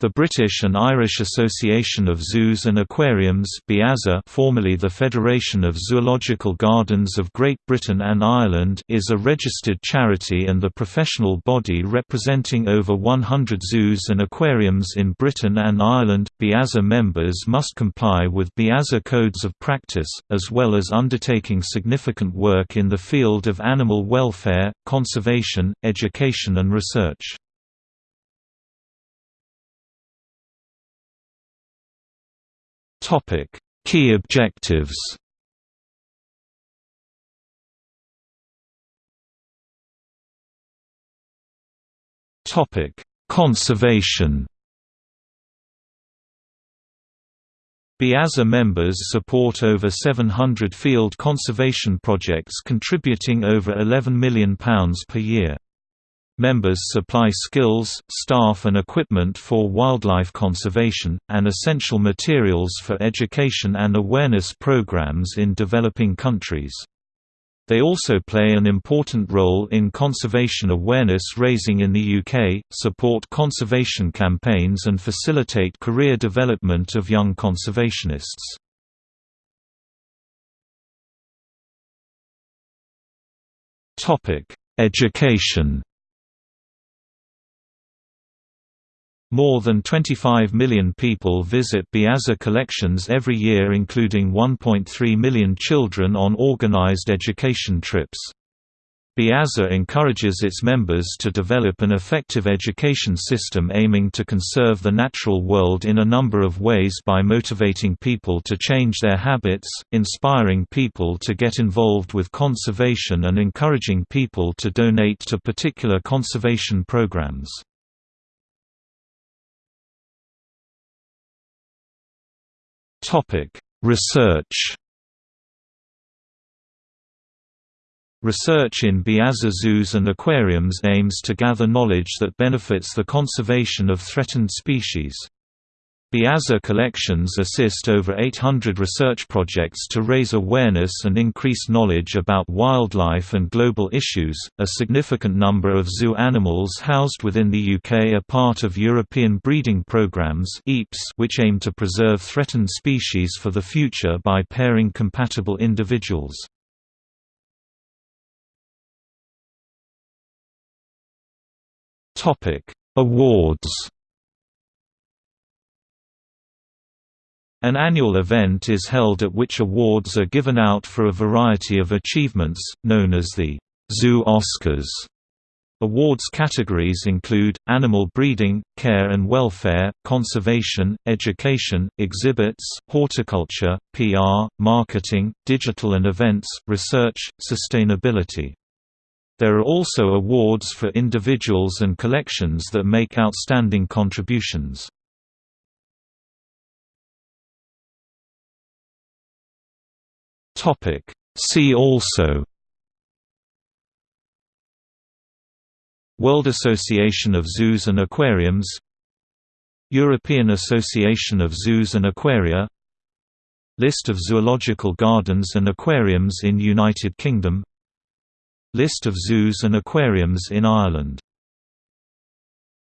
The British and Irish Association of Zoos and Aquariums formerly the Federation of Zoological Gardens of Great Britain and Ireland is a registered charity and the professional body representing over 100 zoos and aquariums in Britain and Ireland. BIAZA members must comply with BIAZA codes of practice, as well as undertaking significant work in the field of animal welfare, conservation, education and research. Topic: Key objectives. Topic: Conservation. BIAZA members support over 700 field conservation projects contributing over £11 million per year. Members supply skills, staff and equipment for wildlife conservation, and essential materials for education and awareness programs in developing countries. They also play an important role in conservation awareness raising in the UK, support conservation campaigns and facilitate career development of young conservationists. Education More than 25 million people visit BIAZA collections every year including 1.3 million children on organized education trips. BIAZA encourages its members to develop an effective education system aiming to conserve the natural world in a number of ways by motivating people to change their habits, inspiring people to get involved with conservation and encouraging people to donate to particular conservation programs. Research. Research in BIAZA zoos and aquariums aims to gather knowledge that benefits the conservation of threatened species. BIAZA collections assist over 800 research projects to raise awareness and increase knowledge about wildlife and global issues. A significant number of zoo animals housed within the UK are part of European breeding programs which aim to preserve threatened species for the future by pairing compatible individuals. Topic: Awards An annual event is held at which awards are given out for a variety of achievements, known as the Zoo Oscars. Awards categories include, animal breeding, care and welfare, conservation, education, exhibits, horticulture, PR, marketing, digital and events, research, sustainability. There are also awards for individuals and collections that make outstanding contributions. Topic. See also World Association of Zoos and Aquariums European Association of Zoos and Aquaria List of zoological gardens and aquariums in United Kingdom List of zoos and aquariums in Ireland